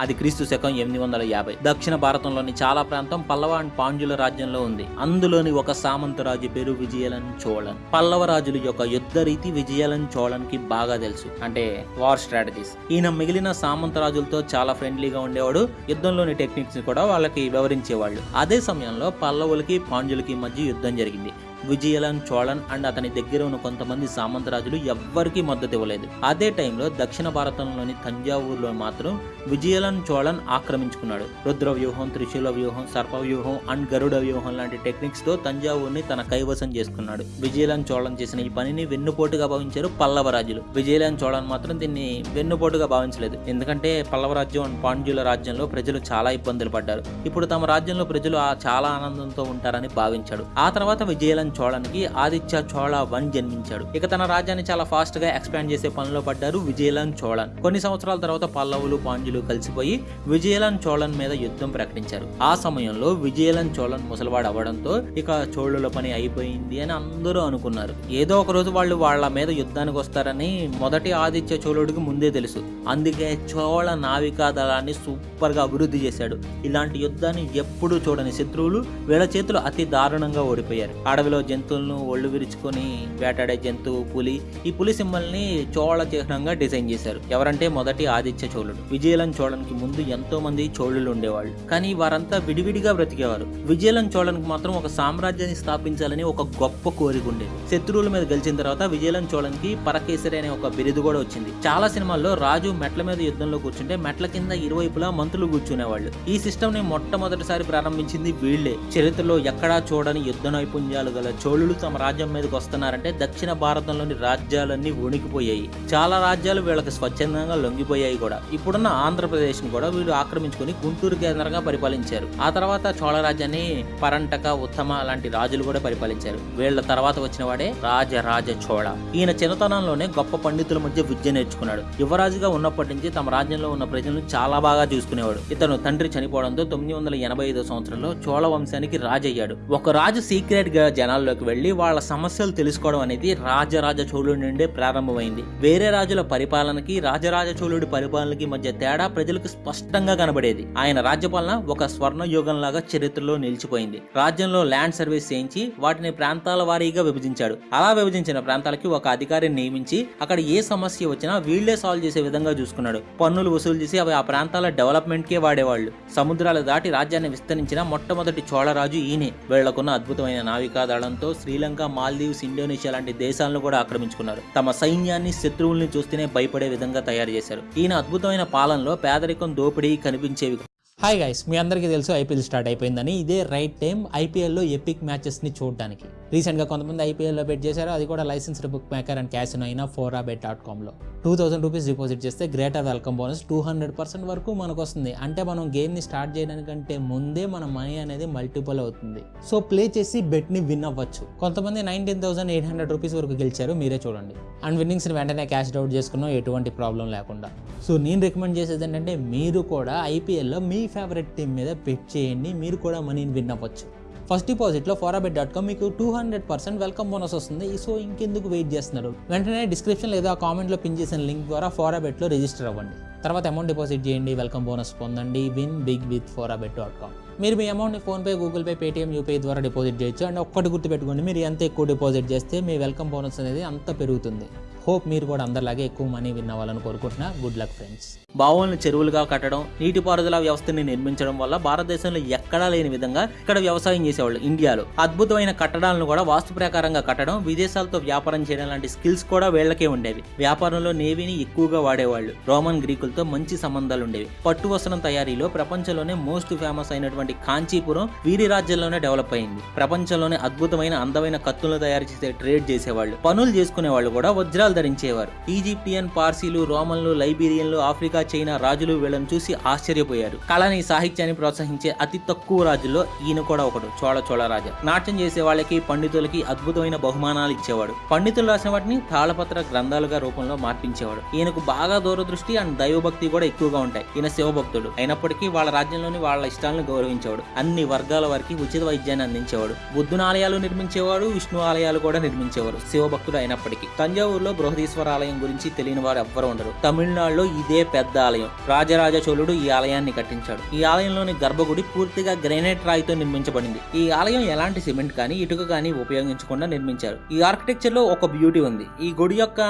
అది క్రీస్తు శకం ఎనిమిది వందల యాభై. దక్షిణ భారతంలోని చాలా ప్రాంతం పల్లవ అండ్ పాండ్యుల రాజ్యంలో ఉంది. అందులోని ఒక సామంత రాజు పేరు విజయలన్ చోళన్. పల్లవ రాజుల యొక్క యుద్ధ రీతి విజయలన్ చోళన్కి బాగా తెలుసు. అంటే వార్ స్ట్రాటజీస్. ఈయన మిగిలిన సామంత రాజులతో చాలా ఫ్రెండ్లీగా ఉండేవాడు. యుద్ధంలోని టెక్నిక్స్ కూడా వాళ్ళకి వివరించేవాళ్ళు. అదే సమయంలో పల్లవులకి పాండ్యులకి మధ్య యుద్ధం జరిగింది. విజయలన్ చోళన్ అండ్ అతని దగ్గర ఉన్న కొంతమంది సామంతరాజులు ఎవ్వరికీ మద్దతు ఇవ్వలేదు. అదే టైంలో దక్షిణ భారతంలోని తంజావూరులో మాత్రం విజయలన్ చోళన్ ఆక్రమించుకున్నాడు. రుద్ర వ్యూహం త్రిశూల వ్యూహం సర్ప వ్యూహం అండ్ గరుడ వ్యూహం లాంటి టెక్నిక్స్తో తంజావూరుని తన కైవసం చేసుకున్నాడు. విజయలన్ చోళన్ చేసిన ఈ పనిని వెన్నుపోటుగా భావించారు పల్లవ రాజులు విజయలన్ చోళన్ మాత్రం దీన్ని వెన్నుపోటుగా భావించలేదు. ఎందుకంటే పల్లవ రాజ్యం అండ్ పాండ్యుల రాజ్యంలో ప్రజలు చాలా ఇబ్బందులు పడ్డారు. ఇప్పుడు తమ రాజ్యంలో ప్రజలు చాలా ఆనందంతో ఉంటారని భావించాడు. ఆ తర్వాత విజయలన్ చోళన్కి ఆదిత్య చోళ వన్ జన్మించాడు. ఇక తన రాజ్యాన్ని చాలా ఫాస్ట్గా ఎక్స్పాండ్ చేసే పనిలో పడ్డారు విజయలన్ చోళన్. కొన్ని సంవత్సరాల తర్వాత పల్లవులు పాండ్యులు కలిసిపోయి విజయలన్ చోళన్ మీద యుద్ధం ప్రకటించారు. ఆ సమయంలో విజయలన్ చోళన్ ముసలివాడు అవ్వడంతో ఇక చోళుల పని అయిపోయింది అని అందరూ అనుకున్నారు. ఏదో ఒక రోజు వాళ్ళు వాళ్ళ మీద యుద్ధానికి వస్తారని మొదటి ఆదిత్య చోళుడికి ముందే తెలుసు. అందుకే చోళ నావికా దళాన్ని సూపర్గా అభివృద్ధి చేశాడు. ఇలాంటి యుద్ధాన్ని ఎప్పుడూ చూడని శత్రువులు వీళ్ళ చేతులు అతి దారుణంగా ఓడిపోయారు. అడవిలో జంతువులను ఒళ్ళు విరుచుకొని వేటాడే జంతువు పులి. ఈ పులి సింబల్ని చోళ చిహ్నంగా డిజైన్ చేశారు. ఎవరంటే మొదటి ఆదిత్య చోళుడు. విజయలం చోళనికి ముందు ఎంతో మంది చోళులు ఉండేవాళ్ళు. కానీ వారంతా విడివిడిగా బ్రతికేవారు. విజయలం చోళనికి మాత్రం ఒక సామ్రాజ్యాన్ని స్థాపించాలని ఒక గొప్ప కోరిక ఉండేది. శత్రువుల మీద గెలిచిన తర్వాత విజయలం చోళనికి పరకేసరి అనే ఒక బిరుదు కూడా వచ్చింది. చాలా సినిమాల్లో రాజు మెట్ల మీద యుద్ధంలో కూర్చుంటే మెట్ల కింద ఇరువైపులా మంత్రులు కూర్చునేవాళ్ళు. ఈ సిస్టమ్ని మొట్టమొదటిసారి ప్రారంభించింది వీళ్ళే చరిత్రలో ఎక్కడా చూడని యుద్ధ నైపుణ్యాలు గల చోళులు తమ రాజ్యం మీదకి వస్తున్నారంటే దక్షిణ భారతంలోని రాజ్యాలన్నీ వణికిపోయాయి. చాలా రాజ్యాలు వీళ్ళకి స్వచ్ఛందంగా లొంగిపోయాయి కూడా. ఇప్పుడున్న ఆంధ్రప్రదేశ్ని కూడా వీళ్ళు ఆక్రమించుకొని గుంటూరు కేంద్రంగా పరిపాలించారు. ఆ తర్వాత చోళ రాజ్యాన్ని పరంటక ఉత్తమ లాంటి రాజులు కూడా పరిపాలించారు. వీళ్ళ తర్వాత వచ్చిన వాడే రాజరాజ చోళ. ఈయన చిన్నతనంలోనే గొప్ప పండితుల మధ్య విద్య నేర్చుకున్నాడు. యువరాజుగా ఉన్నప్పటి నుంచి తమ రాజ్యంలో ఉన్న ప్రజలను చాలా బాగా చూసుకునేవాడు. ఇతను తండ్రి చనిపోవడంతో తొమ్మిది వందల ఎనభై ఐదో సంవత్సరంలో చోళ వంశానికి రాజయ్యాడు. ఒక రాజు సీక్రెట్గా జనాలు వెళ్ళి వాళ్ళ సమస్యలు తెలుసుకోవడం అనేది రాజరాజ చోళుడి నుండే ప్రారంభమైంది. వేరే రాజుల పరిపాలనకి రాజరాజ చోళుడి పరిపాలనకి మధ్య తేడా ప్రజలకు స్పష్టంగా కనబడేది. ఆయన రాజ్యపాలన ఒక స్వర్ణ యుగం లాగా చరిత్రలో నిలిచిపోయింది. రాజ్యంలో ల్యాండ్ సర్వీస్ చేయించి వాటిని ప్రాంతాల వారీగా విభజించాడు. అలా విభజించిన ప్రాంతాలకి ఒక అధికారిని నియమించి అక్కడ ఏ సమస్య వచ్చినా వీళ్ళే సాల్వ్ చేసే విధంగా చూసుకున్నాడు. పన్నులు వసూలు చేసి అవి ఆ ప్రాంతాల డెవలప్మెంట్ కే వాడేవాళ్ళు. సముద్రాలు దాటి రాజ్యాన్ని విస్తరించిన మొట్టమొదటి చోళరాజు ఈయనే. వీళ్ళకున్న అద్భుతమైన నావికా దళంతో శ్రీలంక మాల్దీవ్స్ ఇండోనేషియా లాంటి దేశాలను కూడా ఆక్రమించుకున్నారు. తమ సైన్యాన్ని శత్రువుల్ని చూస్తేనే భయపడే విధంగా తయారు చేశారు. ఈయన అద్భుతమైన పాలనలో పేదరికం దోపిడీ కనిపించేవి హాయ్ గైస్ మీ అందరికీ తెలుసు ఐపీఎల్ స్టార్ట్ అయిపోయిందని. ఇదే రైట్ టైం ఐపీఎల్లో ఎపిక్ మ్యాచెస్ని చూడడానికి. రీసెంట్గా కొంతమంది ఐపీఎల్లో బెట్ చేశారు అది కూడా licensed bookmaker and casino అయినా ఫోరా బెట్ డాట్ కామ్లో టూ థౌసండ్ రూపీస్ డిపాజిట్ చేస్తే greater welcome bonus two hundred percent వరకు మనకు వస్తుంది అంటే మనం గేమ్ని స్టార్ట్ చేయడానికంటే ముందే మన మనీ అనేది మల్టిపుల్ అవుతుంది. సో ప్లే చేసి బెట్ని విన్ అవ్వచ్చు. కొంతమంది nineteen thousand eight hundred rupees వరకు గెలిచారు మీరే చూడండి. అండ్ విన్నింగ్స్ని వెంటనే క్యాష్ అవుట్ చేసుకున్నాం ఎటువంటి ప్రాబ్లం లేకుండా. సో నేను రికమెండ్ చేసేది ఏంటంటే మీరు కూడా ఐపీఎల్లో మీ ఫేవరెట్ టీం మీద బెట్ చేయండి. మీరు కూడా మనీని విన్ అవ్వచ్చు. ఫస్ట్ డిపాజిట్లో ఫోరాబెట్ డాట్ కామ్ మీకు two hundred percent welcome bonus వస్తుంది. సో ఇంకెందుకు వెయిట్ చేస్తున్నారు? వెంటనే డిస్క్రిప్షన్ లేదా కామెంట్లో పిన్ చేసిన లింక్ ద్వారా ఫోరాబెట్లో రిజిస్టర్ అవ్వండి. తర్వాత అమౌంట్ డిపాజిట్ చేయండి. వెల్కమ్ బోనస్ పొందండి. Win big with Forabet dot com మీరు మీ అమౌంట్ని PhonePe Google Pay Paytm UPI ద్వారా డిపాజిట్ చేయొచ్చు. అండ్ ఒక్కటి గుర్తుపెట్టుకోండి మీరు ఎంత ఎక్కువ డిపాజిట్ చేస్తే మీ వెల్కమ్ బోనస్ అనేది అంత పెరుగుతుంది. హోప్ మీరు కూడా అందరిలాగే ఎక్కువ మనీ విన్ అవ్వాలని కోరుకుంటున్నా. Good luck friends. బావులను చెరువులుగా కట్టడం నీటిపారుదల వ్యవస్థని నిర్మించడం వల్ల భారతదేశంలో ఎక్కడా లేని విధంగా ఇక్కడ వ్యవసాయం చేసేవాళ్ళు ఇండియాలో. అద్భుతమైన కట్టడాలను కూడా వాస్తు ప్రకారంగా కట్టడం విదేశాలతో వ్యాపారం చేయడం లాంటి స్కిల్స్ కూడా వీళ్ళకే ఉండేవి. వ్యాపారంలో నేవీని ఎక్కువగా వాడేవాళ్ళు. రోమన్ గ్రీకులతో మంచి సంబంధాలు ఉండేవి. పట్టు వస్త్రం తయారీలో ప్రపంచంలోనే మోస్ట్ ఫేమస్ అయినటువంటి కాంచీపురం వీరి రాజ్యంలోనే డెవలప్ అయింది. ప్రపంచంలోనే అద్భుతమైన అందమైన కత్తులను తయారు చేసే ట్రేడ్ చేసేవాళ్ళు. పనులు చేసుకునే వాళ్ళు కూడా వజ్రాలు ధరించేవారు. ఈజిప్టియన్ పార్సీలు రోమన్లు లైబీరియన్లు ఆఫ్రికా చైనా రాజులు వీళ్ళని చూసి ఆశ్చర్యపోయారు. కళని సాహిత్యాన్ని ప్రోత్సహించే అతి తక్కువ రాజుల్లో ఈయన కూడా ఒకడు చోళ చోళ రాజా. నాట్యం చేసే వాళ్ళకి పండితులకి అద్భుతమైన బహుమానాలు ఇచ్చేవాడు. పండితులు రాసిన వాటిని తాళపత్ర గ్రంథాలుగా రూపంలో మార్పించేవాడు. ఈయనకు బాగా దూరదృష్టి అండ్ దైవభక్తి కూడా ఎక్కువగా ఉంటాయి. ఈయన శివభక్తుడు. అయినప్పటికీ వాళ్ళ రాజ్యంలోని వాళ్ళ ఇష్టాలను గౌరవించేవాడు అన్ని వర్గాల వారికి ఉచిత వైద్యాన్ని అందించేవాడు. బుద్ధుని ఆలయాలు నిర్మించేవాడు విష్ణు ఆలయాలు కూడా నిర్మించేవారు. శివభక్తుడు అయినప్పటికీ. తంజావూరులో బృహదీశ్వర ఆలయం గురించి తెలియని వారు ఎవ్వరు ఉండరు. తమిళనాడులో ఇదే పెద్ద ఆలయం. రాజరాజ చోళుడు ఈ ఆలయాన్ని కట్టించాడు. ఈ ఆలయంలోని గర్భగుడి పూర్తిగా గ్రానైట్ రాయితో నిర్మించబడింది. ఈ ఆలయం ఎలాంటి సిమెంట్ కానీ ఇటుక కానీ ఉపయోగించకుండా నిర్మించారు. ఈ ఆర్కిటెక్చర్లో ఒక బ్యూటీ ఉంది. ఈ గుడి యొక్క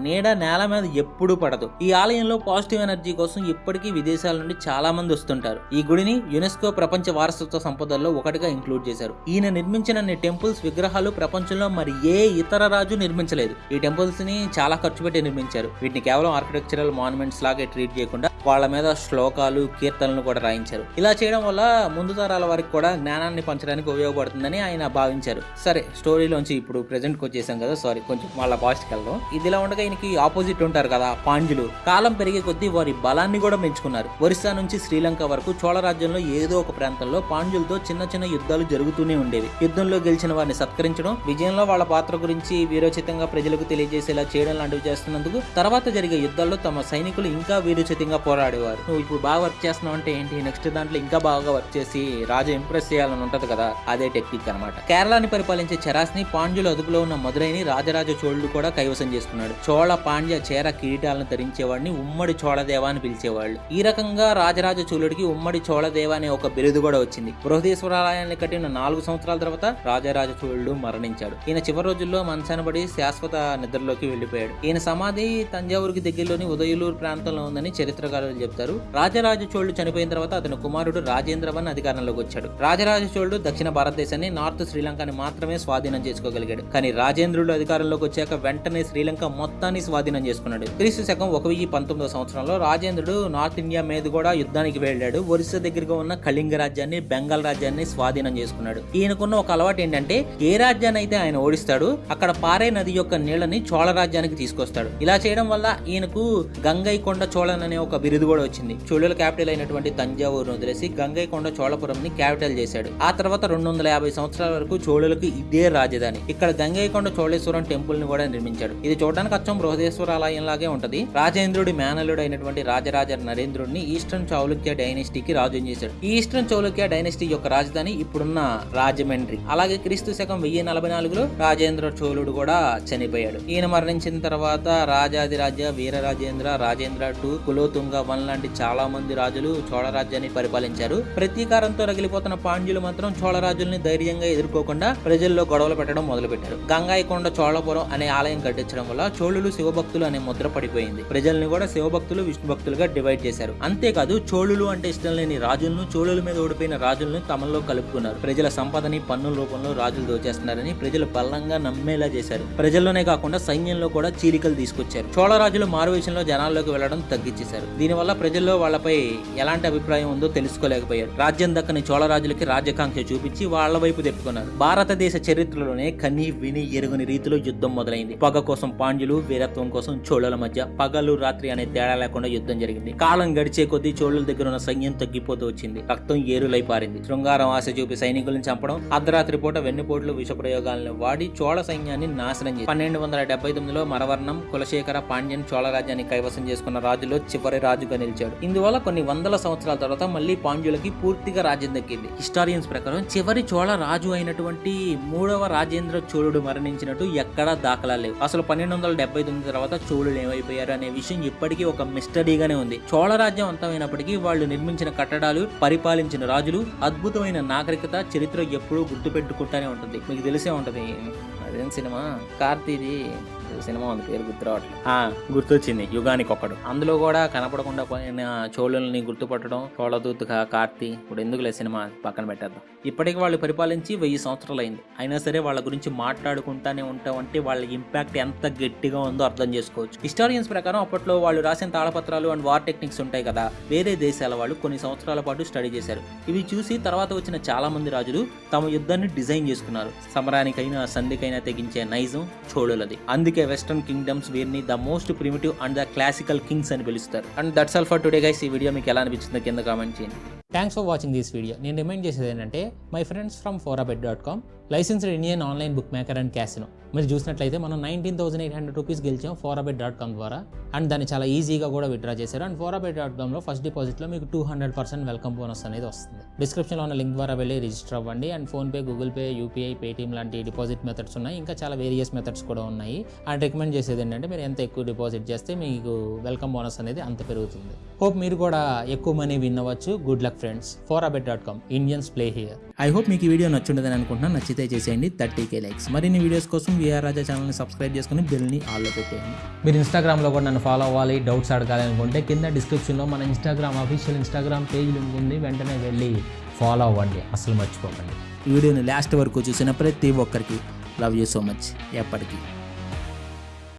నీడ నేల మీద ఎప్పుడూ పడదు. ఈ ఆలయంలో పాజిటివ్ ఎనర్జీ కోసం ఇప్పటికీ విదేశాల నుండి చాలా మంది వస్తుంటారు. ఈ గుడిని యునెస్కో ప్రపంచ వారసత్వ సంపదల్లో ఒకటిగా ఇంక్లూడ్ చేశారు. ఈయన నిర్మించిన టెంపుల్స్ విగ్రహాలు ప్రపంచంలో మరి ఏ ఇతర రాజు నిర్మించలేదు. ఈ టెంపుల్స్ని చాలా ఖర్చు పెట్టి నిర్మించారు. వీటిని కేవలం ఆర్కిటెక్చరల్ మాన్యుమెంట్స్ లాగే ట్రీట్ చేయకుండా వాళ్ళ మీద శ్లోకాలు కీర్తనలు కూడా రాయించారు. ఇలా చేయడం వల్ల ముందు తరాల వారికి కూడా జ్ఞానాన్ని పంచడానికి ఉపయోగపడుతుందని ఆయన భావించారు. సరే స్టోరీలోంచి ఇప్పుడు ప్రెసెంట్ వచ్చేసాం కదా సారీ కొంచెం వాళ్ళ పాస్ట్కి వెళ్దాం. ఇదిలా ఉండగా ఈయనకి ఆపోజిట్ ఉంటారు కదా పాండ్యులు. కాలం పెరిగే కొద్దీ వారి బలాన్ని కూడా పెంచుకున్నారు. ఒరిస్సా నుంచి శ్రీలంక వరకు చోళ రాజ్యంలో ఏదో ఒక ప్రాంతంలో పాండ్యులతో చిన్న చిన్న యుద్ధాలు జరుగుతూనే ఉండేవి. యుద్ధంలో గెలిచిన వారిని సత్కరించడం విజయంలో వాళ్ళ పాత్ర గురించి వీరోచితంగా ప్రజలకు తెలియజేసేలా చేయడం లాంటివి చేస్తున్నందుకు తర్వాత జరిగే యుద్ధాల్లో తమ సైనికులు ఇంకా వీరోచితంగా పోరాడేవారు. నువ్వు ఇప్పుడు బాగా వర్క్ చేస్తున్నావు అంటే ఏంటి? నెక్స్ట్ దాంట్లో ఇంకా బాగా వర్క్ చేసి రాజు ఇంప్రెస్ చేయాలని ఉంటది కదా? అదే టెక్నిక్ అన్నమాట. కేరళని పరిపాలించే చరాస్ని పాండ్యుల అదుపులో ఉన్న మదురైని రాజరాజ చోళుడు కూడా కైవసం చేసుకున్నాడు. చోళ పాండ్య చేర కిరీటాలను ధరించేవాడిని ఉమ్మడి చోళదేవ అని పిలిచేవాళ్ళు. ఈ రకంగా రాజరాజ చోళుడికి ఉమ్మడి చోళదేవ అనే ఒక బిరుదు కూడా వచ్చింది. బృహదీశ్వరాలయాన్ని కట్టిన నాలుగు సంవత్సరాల తర్వాత రాజరాజ చోళుడు మరణించాడు. ఈయన చివరి రోజుల్లో మనసనబడి శాశ్వత నిద్రలోకి వెళ్ళిపోయాడు ఈయన సమాధి తంజావూరుకి దగ్గరలోని ఉదయలూరు ప్రాంతంలో ఉందని చరిత్రకారులు చెప్తారు రాజరాజ చోళుడు చనిపోయిన తర్వాత అతని కుమారుడు రాజేంద్రవన్ అధికారంలోకి వచ్చాడు. రాజరాజ చోళుడు దక్షిణ భారతదేశాన్ని నార్త్ శ్రీలంకని మాత్రమే స్వాధీనం చేసుకోగలిగాడు. కానీ రాజేంద్రుడు అధికారంలోకి వచ్చాక వెంటనే శ్రీలంక మొత్తాన్ని స్వాధీనం చేసుకున్నాడు. క్రీస్తు శకం ఒక వెయ్యి పంతొమ్మిదో సంవత్సరంలో రాజేంద్రుడు నార్త్ ఇండియా మీద కూడా యుద్ధానికి వెళ్ళాడు. ఒరిస్సా దగ్గరగా ఉన్న కళింగ రాజ్యాన్ని బెంగాల్ రాజ్యాన్ని స్వాధీనం చేసుకున్నాడు. ఈయనకున్న ఒక అలవాటు ఏంటంటే ఏ రాజ్యాన్ని అయితే ఆయన ఓడిస్తాడు అక్కడ పారే నది యొక్క నీళ్ళని చోళ రాజ్యానికి తీసుకొస్తాడు. ఇలా చేయడం వల్ల ఈయనకు గంగైకొండ చోళన్ అనే ఒక బిరుదు కూడా వచ్చింది. చోళుల క్యాపిటల్ అయినటువంటి తంజావూరును వదిలేసి గంగైకొండ చోళపురం ని క్యాపిటల్ చేశాడు. ఆ తర్వాత రెండు వందల యాభై సంవత్సరాల వరకు చోళులకు ఇదే రాజధాని. ఇక్కడ గంగైకొండ చోళేశ్వరం టెంపుల్ని కూడా నిర్మించాడు. ఇది చూడడానికి అచ్చం బృహదేశ్వర ఆలయం లాగే ఉంటది. రాజేంద్రుడి మేనలుడు అయినటువంటి రాజరాజ నరేంద్రుడిని ఈస్టర్న్ చౌలుక్య డైనెస్టీకి రాజు చేశాడు. ఈ ఈస్టర్న్ చౌలుక్య డైనెస్టీ యొక్క రాజధాని ఇప్పుడున్న రాజమండ్రి. అలాగే క్రీస్తు శకం వెయ్యి నలభై నాలుగులో రాజేంద్ర చోళుడు కూడా చనిపోయాడు. ఈయన మరణించిన తర్వాత రాజాదిరాజ వీరరాజేంద్ర రాజేంద్ర టూ కులోతుంగ వన్ లాంటి చాలా మంది రాజులు చోళ రాజ్యాన్ని పరిపాలించారు. ప్రతీకారంతో రగిలిపోతున్న పాండ్యులు మాత్రం చోళ రాజుల్ని ధైర్యంగా ఎదుర్కోకుండా ప్రజల్లో గొడవలు పెట్టడం మొదలుపెట్టారు. గంగాయకొండ చోళపురం అనే ఆలయం కట్టించడం వల్ల చోళులు శివభక్తులు అనే ముద్ర పడిపోయింది. ప్రజల్ని కూడా శివభక్తులు విష్ణు భక్తులుగా డివైడ్ చేశారు. అంతేకాదు చోళులు అంటే ఇష్టం లేని రాజులను చోళుల మీద ఓడిపోయిన రాజులను తమలో కలుపుకున్నారు. ప్రజల సంపదని పన్నుల రూపంలో రాజులు దోచేస్తున్నారని ప్రజలు బలంగా నమ్మేలా చేశారు. ప్రజల్లోనే కాకుండా సైన్యంలో కూడా చీలికలు తీసుకొచ్చారు. చోళ రాజులు మారువేషంలో జనాల్లోకి వెళ్ళడం తగ్గించేశారు. దీనివల్ల ప్రజల్లో వాళ్ళపై ఎలాంటి అభిప్రాయం ఉందో తెలుసుకోలేకపోయారు. రాజ్యం దక్కని చోళ రాజులకి చూపించి వాళ్ళ వైపు తెప్పుకున్నారు భారతదేశ చరిత్రలోనే కని విని ఎరుగని రీతిలో యుద్ధం మొదలైంది. పగ కోసం పాండ్యులు వీరత్వం కోసం చోళల మధ్య పగలు రాత్రి అనే తేడా లేకుండా యుద్ధం జరిగింది. కాలం గడిచే కొద్దీ చోళుల దగ్గర ఉన్న సైన్యం తగ్గిపోతూ వచ్చింది. రక్తం ఏరులై పారింది శృంగారం ఆశ చూపి సైనికులను చంపడం అర్ధరాత్రి పూట వెన్నుపోట్లు విష ప్రయోగాలను వాడి చోళ సైన్యాన్ని నాశనం చేసి పన్నెండు వందల డెబ్బై తొమ్మిదిలో మరవర్ణం కులశేఖర పాండ్యన్ చోళ రాజ్యాన్ని కైవసం చేసుకున్న రాజులో చివరి రాజుగా నిలిచాడు. ఇందువల్ల కొన్ని వందల సంవత్సరాల తర్వాత మళ్ళీ పాండ్యులకి పూర్తిగా రాజ్యం దక్కింది. హిస్టారియన్స్ ప్రకారం చివరి చోళ రాజు అయినటువంటి మూడవ రాజేంద్ర చోళుడు మరణించినట్టు ఎక్కడా దాఖలా లేవు. అసలు పన్నెండు వందల డెబ్బై తొమ్మిది తర్వాత చోళులు ఏమైపోయారు అనే విషయం ఇప్పటికీ ఒక మిస్టరీగానే ఉంది. చోళ రాజ్యం అంతమైనప్పటికీ వాళ్ళు నిర్మించిన కట్టడాలు పరిపాలించిన రాజులు అద్భుతమైన నాగరికత చరిత్ర ఎప్పుడూ గుర్తుపెట్టుకుంటానే ఉంటుంది. మీకు తెలిసే ఉంటుంది. అదేం సినిమా? కార్తీది. సినిమా ఉంది పేరు గుర్తురావట్లేదు ఆ, గుర్తొచ్చింది యుగానికి ఒకడు అందులో కూడా కనపడకుండా పోయిన చోళుల్ని గుర్తుపట్టడం చోళదూత్గా కార్తి కార్తీ ఇప్పుడు ఎందుకులే సినిమా పక్కన పెట్టేద్దాం. ఇప్పటికి వాళ్ళు పరిపాలించి వెయ్యి సంవత్సరాలు అయింది అయినా సరే వాళ్ళ గురించి మాట్లాడుకుంటానే ఉంటాం అంటే వాళ్ళ ఇంపాక్ట్ ఎంత గట్టిగా ఉందో అర్థం చేసుకోవచ్చు. హిస్టారియన్స్ ప్రకారం అప్పట్లో వాళ్ళు రాసిన తాళపత్రాలు అండ్ వార్ టెక్నిక్స్ ఉంటాయి కదా వేరే దేశాల వాళ్ళు కొన్ని సంవత్సరాల పాటు స్టడీ చేశారు. ఇవి చూసి తర్వాత వచ్చిన చాలా మంది రాజులు తమ యుద్ధాన్ని డిజైన్ చేసుకున్నారు. సమరానికైనా సంధికైనా తెగించే నైజం చోళులది. అందుకే అందుకే వెస్టర్న్ కింగ్డమ్స్ వీరిని the most primitive and the classical kings అని పిలుస్తారు. And that's all for today guys. ఈ వీడియో మీకు ఎలా అనిపించిందో కింద కామెంట్ చేయండి. Thanks for watching this video నేను రిమైండ్ చేసేది ఏంటంటే my friends from Forabet dot com licensed Indian online bookmaker and casino మీరు చూసినట్లయితే మనం nineteen thousand eight hundred rupees గెలిచాం ఫోరాబెట్ డాట్ కామ్ ద్వారా. అండ్ దాన్ని చాలా ఈజీగా కూడా విత్డ్రా చేశారు. అండ్ ఫోరాబెట్ డాట్ కామ్లో ఫస్ట్ డిపాజిట్లో మీకు two hundred percent welcome bonus అనేది వస్తుంది. డిస్క్రిప్షన్లో ఉన్న లింక్ ద్వారా వెళ్ళి రిజిస్టర్ అవ్వండి. And PhonePe Google Pay UPI Paytm లాంటి డిపాజిట్ మెథడ్స్ ఉన్నాయి. ఇంకా చాలా వేరియస్ మెథడ్స్ కూడా ఉన్నాయి. అండ్ రికమెండ్ చేసేది ఏంటంటే మీరు ఎంత ఎక్కువ డిపాజిట్ చేస్తే మీకు వెల్కమ్ బోనస్ అనేది అంత పెరుగుతుంది. హోప్ మీరు కూడా ఎక్కువ మనీ విన్ అవ్వచ్చు. Good luck friends. Forabet dot com. Indians play here. I hope మీకు ఈ వీడియో నచ్చుండదని అనుకుంటున్నాను. నచ్చితే చేసేయండి. థర్టీ కే లైక్స్ మరిన్ని వీడియోస్ కోసం విఆర్ రాజా ఛానల్ని సబ్స్క్రైబ్ చేసుకుని బెల్ని ఆల్లో పెట్టేయండి. మీరు ఇన్స్టాగ్రామ్లో కూడా నన్ను ఫాలో అవ్వాలి డౌట్స్ అడగాలి అనుకుంటే కింద డిస్క్రిప్షన్లో మన Instagram official Instagram page link ఉంది. వెంటనే వెళ్ళి ఫాలో అవ్వండి. అసలు మర్చిపోకండి. ఈ వీడియోని లాస్ట్ వరకు చూసిన ప్రతి ఒక్కరికి లవ్ యూ సో మచ్ ఎప్పటికీ.